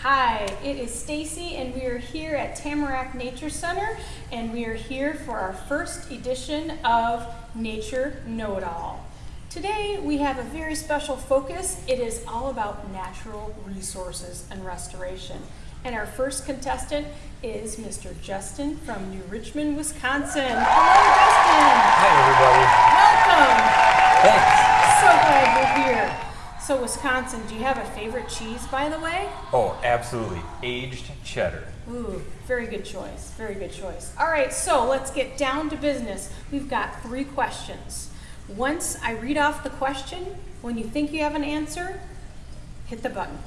Hi, it is Stacy and we are here at Tamarack Nature Center and we are here for our first edition of Nature Know-It-All. Today we have a very special focus. It is all about natural resources and restoration. And our first contestant is Mr. Justin from New Richmond, Wisconsin. Hello, Justin. Hi, everybody. Welcome. Thanks. So, Wisconsin, do you have a favorite cheese, by the way? Oh, absolutely. Aged cheddar. Ooh, very good choice. Very good choice. All right, so let's get down to business. We've got three questions. Once I read off the question, when you think you have an answer, hit the button.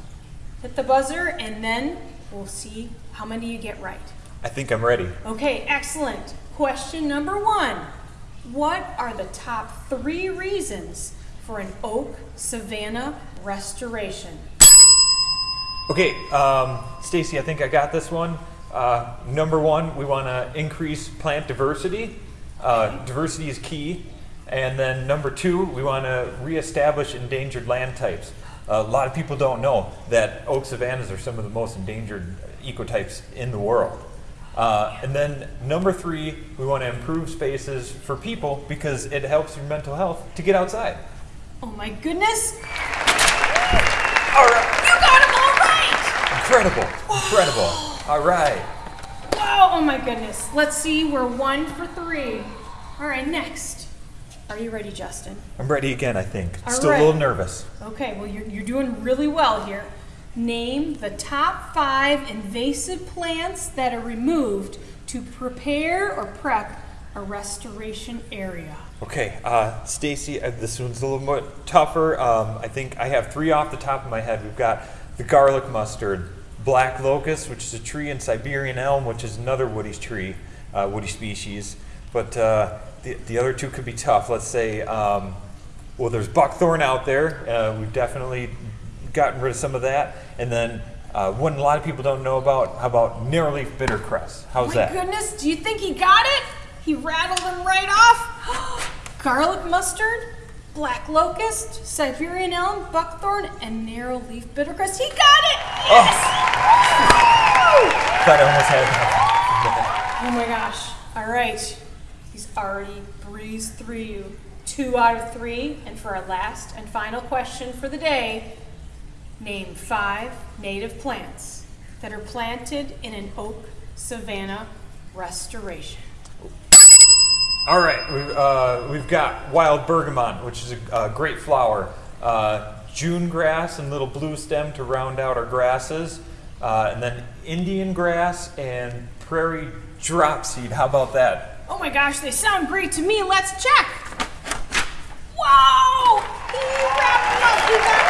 Hit the buzzer, and then we'll see how many you get right. I think I'm ready. Okay, excellent. Question number one What are the top three reasons for an oak savanna restoration? Okay, um, Stacy, I think I got this one. Uh, number one, we want to increase plant diversity. Uh, diversity is key. And then number two, we want to reestablish endangered land types. a lot of people don't know that oak savannas are some of the most endangered ecotypes in the world. Uh, and then number three, we want to improve spaces for people because it helps your mental health to get outside. Oh my goodness! All right. You got them all right! Incredible. Incredible. All right. Wow, oh my goodness. Let's see, we're one for three. All right, next. Are you ready, Justin? I'm ready again, I think. All Still right. a little nervous. Okay, well, you're, you're doing really well here. Name the top five invasive plants that are removed to prepare or prep a restoration area. Okay, uh, Stacy, uh, this one's a little more tougher. Um, I think I have three off the top of my head. We've got the garlic mustard, black locust, which is a tree, and Siberian elm, which is another woody tree, uh, woody species. But uh, the, the other two could be tough. Let's say, um, well, there's buckthorn out there. Uh, we've definitely gotten rid of some of that. And then uh, one a lot of people don't know about, how about narrowleaf bittercress? How's my that? My goodness, do you think he got it? He rattled them right off. Garlic mustard, black locust, Siberian elm, buckthorn, and narrow leaf bittercress. He got it! Oh. Yes! Thought I almost had Oh my gosh. All right. He's already breezed through you. Two out of three. And for our last and final question for the day, name five native plants that are planted in an oak savanna restoration. All right, we've, uh, we've got wild bergamot, which is a, a great flower. Uh, June grass and little blue stem to round out our grasses. Uh, and then Indian grass and prairie dropseed. How about that? Oh my gosh, they sound great to me. Let's check. Whoa! He wrapped them up. He got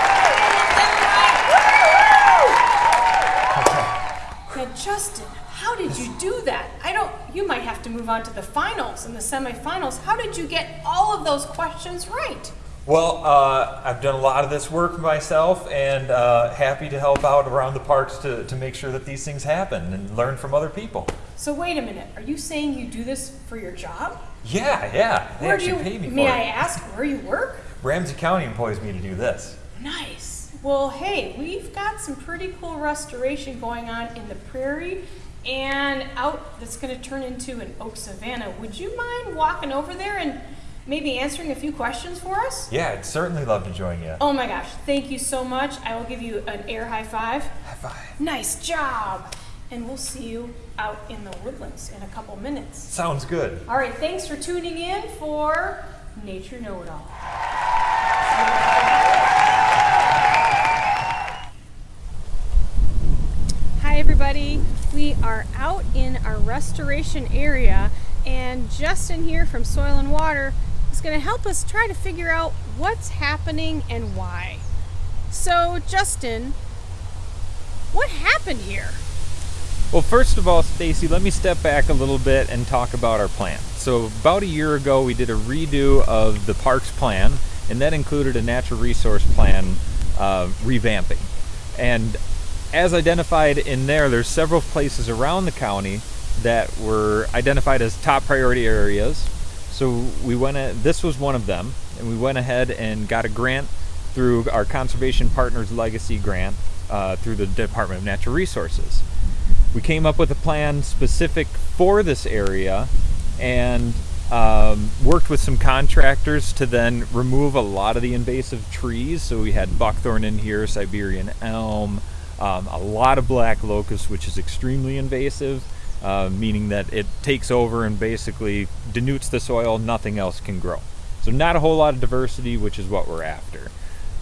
Now, Justin, how did you do that? I don't. You might have to move on to the finals and the semifinals. How did you get all of those questions right? Well, uh, I've done a lot of this work myself and uh, happy to help out around the parks to, to make sure that these things happen and learn from other people. So wait a minute. Are you saying you do this for your job? Yeah, yeah. They Where do actually you? pay me may I it. ask where you work? Ramsey County employs me to do this. Nice. Well, hey, we've got some pretty cool restoration going on in the prairie and out that's going to turn into an oak savanna. Would you mind walking over there and maybe answering a few questions for us? Yeah, I'd certainly love to join you. Oh my gosh, thank you so much. I will give you an air high five. High five. Nice job. And we'll see you out in the woodlands in a couple minutes. Sounds good. All right, thanks for tuning in for Nature Know It All. Hi, everybody. We are out in our restoration area, and Justin here from Soil and Water is going to help us try to figure out what's happening and why. So, Justin, what happened here? Well, first of all, Stacy, let me step back a little bit and talk about our plan. So, about a year ago, we did a redo of the parks plan, and that included a natural resource plan uh, revamping. And as identified in there, there's several places around the county that were identified as top priority areas. So we went. This was one of them, and we went ahead and got a grant through our Conservation Partners Legacy grant uh, through the Department of Natural Resources. We came up with a plan specific for this area and um, worked with some contractors to then remove a lot of the invasive trees. So we had buckthorn in here, Siberian elm, um, a lot of black locust, which is extremely invasive, uh, meaning that it takes over and basically denutes the soil, nothing else can grow. So, not a whole lot of diversity, which is what we're after.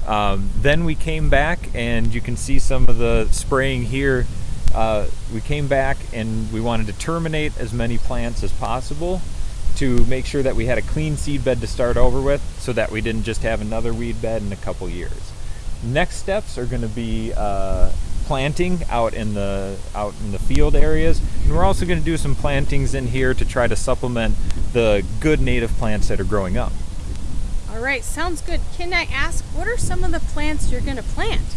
Um, then we came back, and you can see some of the spraying here. Uh, we came back and we wanted to terminate as many plants as possible to make sure that we had a clean seed bed to start over with so that we didn't just have another weed bed in a couple years. Next steps are going to be uh, planting out in the out in the field areas, and we're also going to do some plantings in here to try to supplement the good native plants that are growing up. All right, sounds good. Can I ask, what are some of the plants you're going to plant?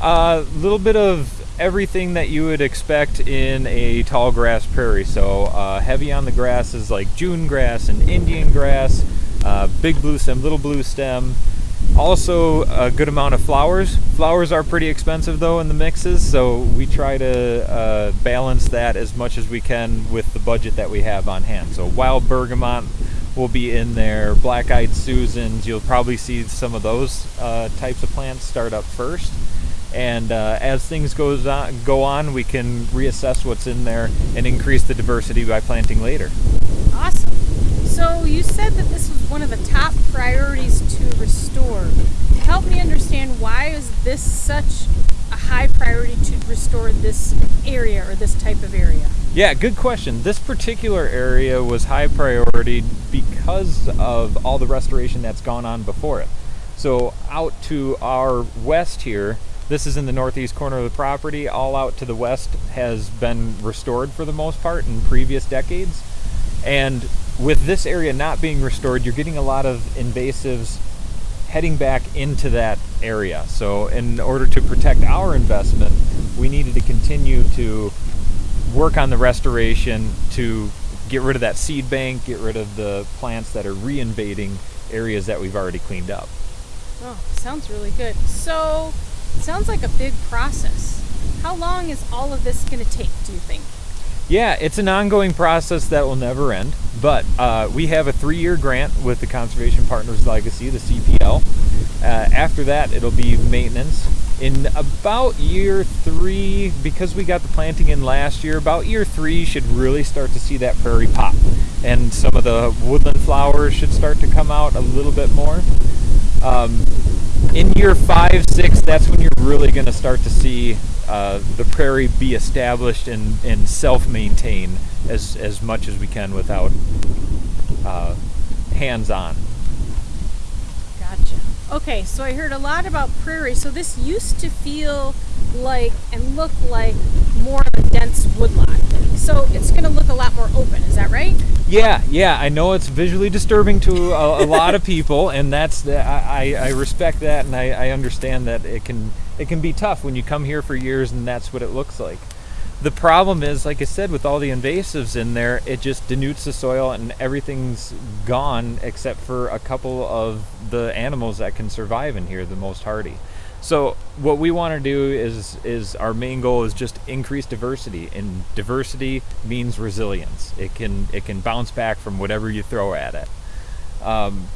A uh, little bit of everything that you would expect in a tall grass prairie. So uh, heavy on the grasses like June grass and Indian grass, uh, big blue stem, little blue stem. Also a good amount of flowers. Flowers are pretty expensive though in the mixes, so we try to uh, balance that as much as we can with the budget that we have on hand. So wild bergamot will be in there, black-eyed Susans. You'll probably see some of those uh, types of plants start up first and uh, as things goes on, go on, we can reassess what's in there and increase the diversity by planting later. Awesome. So you said that this was one of the top priorities to restore. Help me understand why is this such a high priority to restore this area or this type of area? Yeah, good question. This particular area was high priority because of all the restoration that's gone on before it. So out to our west here, this is in the northeast corner of the property. All out to the west has been restored for the most part in previous decades. And with this area not being restored, you're getting a lot of invasives heading back into that area. So, in order to protect our investment, we needed to continue to work on the restoration to get rid of that seed bank, get rid of the plants that are reinvading areas that we've already cleaned up. Oh, sounds really good. So, Sounds like a big process. How long is all of this going to take, do you think? Yeah, it's an ongoing process that will never end. But uh, we have a three year grant with the Conservation Partners Legacy, the CPL. Uh, after that, it'll be maintenance. In about year three, because we got the planting in last year, about year three should really start to see that prairie pop. And some of the woodland flowers should start to come out a little bit more. Um, in year five, six, that's when you're really going to start to see uh, the prairie be established and, and self-maintain as, as much as we can without uh, hands-on. Gotcha. Okay, so I heard a lot about prairie. So this used to feel like and look like more of a dense woodlot. So it's going to look a lot more open. Is that right? Yeah, yeah. I know it's visually disturbing to a, a lot of people, and that's the, I, I respect that, and I, I understand that it can it can be tough when you come here for years and that's what it looks like. The problem is, like I said, with all the invasives in there, it just denutes the soil and everything's gone except for a couple of the animals that can survive in here, the most hardy. So what we want to do is is our main goal is just increase diversity, and diversity means resilience. It can it can bounce back from whatever you throw at it. Um,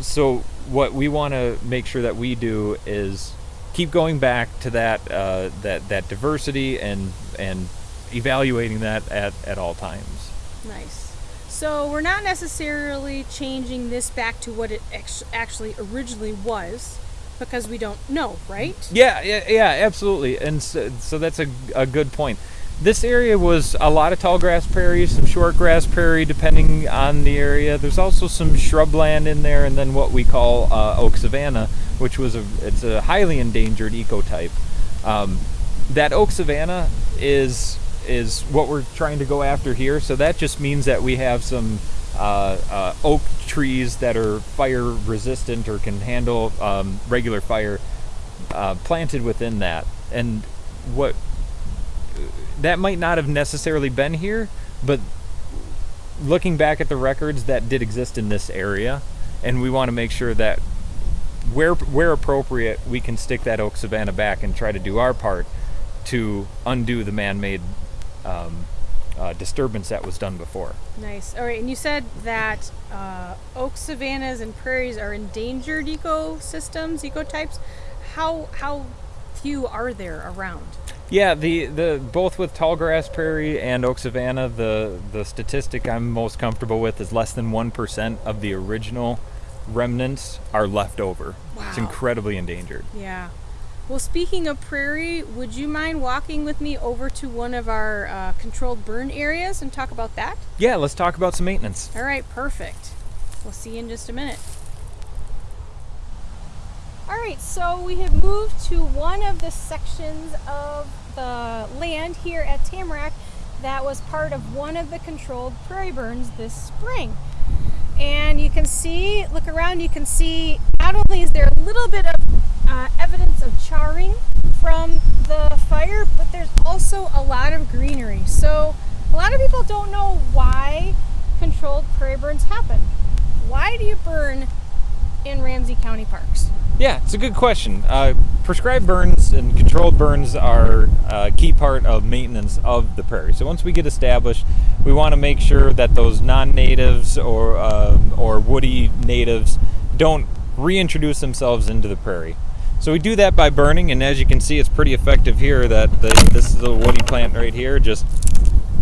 so what we want to make sure that we do is keep going back to that uh, that that diversity and and evaluating that at, at all times. Nice. So we're not necessarily changing this back to what it actually originally was because we don't know, right? Yeah, yeah, yeah, absolutely. And so, so that's a, a good point. This area was a lot of tall grass prairie, some short grass prairie, depending on the area. There's also some shrubland in there, and then what we call uh, oak savanna, which was a it's a highly endangered ecotype. Um, that oak savanna is is what we're trying to go after here. So that just means that we have some uh, uh, oak trees that are fire resistant or can handle um, regular fire uh, planted within that. And what that might not have necessarily been here, but looking back at the records that did exist in this area, and we want to make sure that where where appropriate, we can stick that oak savanna back and try to do our part to undo the man-made um, uh, disturbance that was done before. Nice. All right, and you said that uh, oak savannas and prairies are endangered ecosystems, ecotypes. How how few are there around? Yeah, the, the both with tall grass prairie and oak savanna, the the statistic I'm most comfortable with is less than one percent of the original remnants are left over. Wow. It's incredibly endangered. Yeah. Well, speaking of prairie, would you mind walking with me over to one of our uh, controlled burn areas and talk about that? Yeah, let's talk about some maintenance. All right, perfect. We'll see you in just a minute. All right, so we have moved to one of the sections of the land here at Tamarack that was part of one of the controlled prairie burns this spring. And you can see, look around, you can see not only is there a little bit of uh, evidence of charring from the fire, but there's also a lot of greenery. So a lot of people don't know why controlled prairie burns happen. Why do you burn in Ramsey County parks? Yeah, it's a good question. Uh, prescribed burns and controlled burns are a key part of maintenance of the prairie. So once we get established, we want to make sure that those non-natives or um or woody natives don't reintroduce themselves into the prairie. So we do that by burning, and as you can see, it's pretty effective here. That the, this is a woody plant right here, just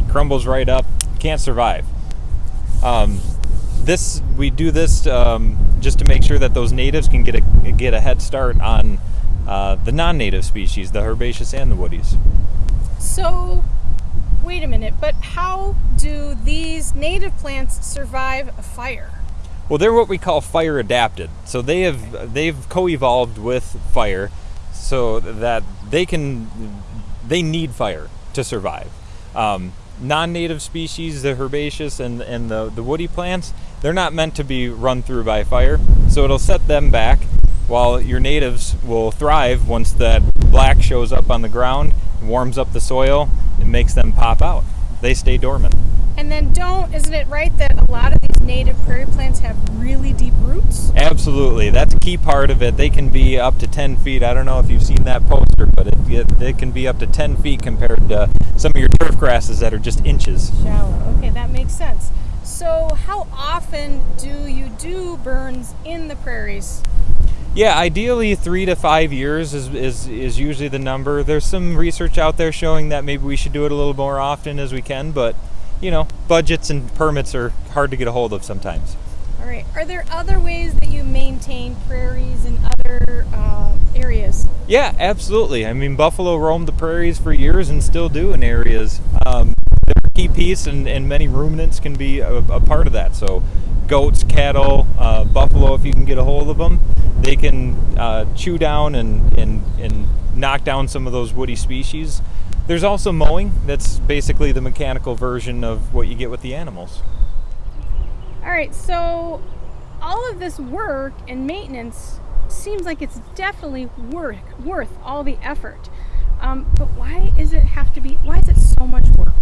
crumbles right up, can't survive. Um, this we do this um, just to make sure that those natives can get a get a head start on uh, the non-native species, the herbaceous and the woodies. So, wait a minute, but how do these native plants survive a fire? Well, they're what we call fire adapted. So they have they've co-evolved with fire, so that they can they need fire to survive. Um, non-native species, the herbaceous and and the the woody plants, they're not meant to be run through by fire. So it'll set them back, while your natives will thrive once that black shows up on the ground, warms up the soil, and makes them pop out. They stay dormant. And then don't, isn't it right that a lot of these native prairie plants have really deep roots? Absolutely, that's a key part of it. They can be up to 10 feet. I don't know if you've seen that poster, but it, it, it can be up to 10 feet compared to some of your turf grasses that are just inches. Shallow. Okay, that makes sense. So, how often do you do burns in the prairies? Yeah, ideally three to five years is, is, is usually the number. There's some research out there showing that maybe we should do it a little more often as we can, but you know, budgets and permits are hard to get a hold of sometimes. All right. Are there other ways that you maintain prairies in other uh, areas? Yeah, absolutely. I mean, buffalo roamed the prairies for years and still do in areas. Um, piece, and, and many ruminants can be a, a part of that. So, goats, cattle, uh, buffalo, if you can get a hold of them, they can uh, chew down and, and, and knock down some of those woody species. There's also mowing. That's basically the mechanical version of what you get with the animals. All right. So, all of this work and maintenance seems like it's definitely worth worth all the effort. Um, but why is it have to be? Why is it so much work?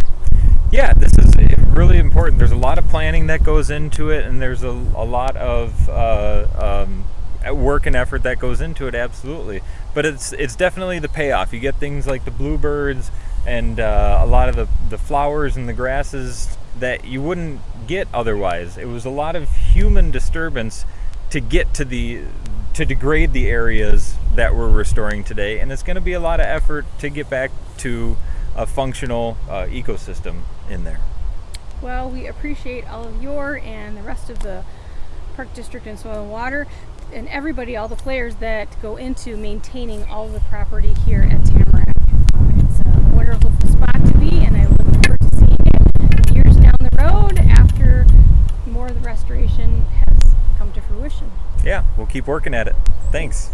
Yeah, this is really important. There's a lot of planning that goes into it, and there's a, a lot of uh, um, work and effort that goes into it. Absolutely, but it's it's definitely the payoff. You get things like the bluebirds and uh, a lot of the the flowers and the grasses that you wouldn't get otherwise. It was a lot of human disturbance to get to the to degrade the areas that we're restoring today, and it's going to be a lot of effort to get back to a functional uh, ecosystem in there. Well, we appreciate all of your and the rest of the Park District and Soil and Water and everybody, all the players that go into maintaining all the property here at Tamarack. Uh, it's a wonderful spot to be, and I look forward to seeing it years down the road after more of the restoration has come to fruition. Yeah, we'll keep working at it. Thanks.